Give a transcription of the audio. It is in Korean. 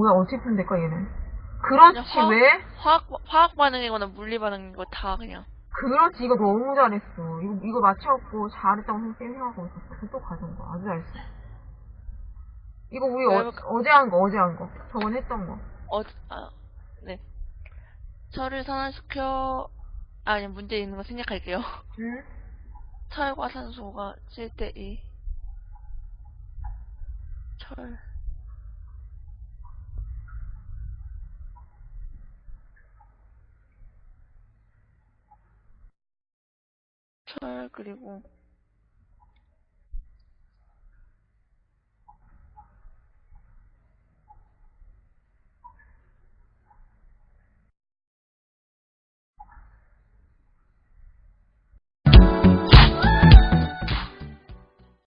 뭐야, 어떻게 풀면 될까, 얘는? 그렇지, 화학- 왜? 화학, 화학 반응이거나 물리 반응이고 다 그냥. 그렇지, 이거 너무 잘했어. 이거, 이거 맞춰갖고 잘했다고 선생님 생각하고 있었어. 그또 가져온 거. 아주 잘했어. 이거 우리 어, 여러분- 어제 한 거, 어제 한 거. 저번 했던 거. 어, 아, 네. 철을 산화시켜, 아니, 문제 있는 거 생략할게요. 응? 철과 산소가 7대2. 철. 철, 그리고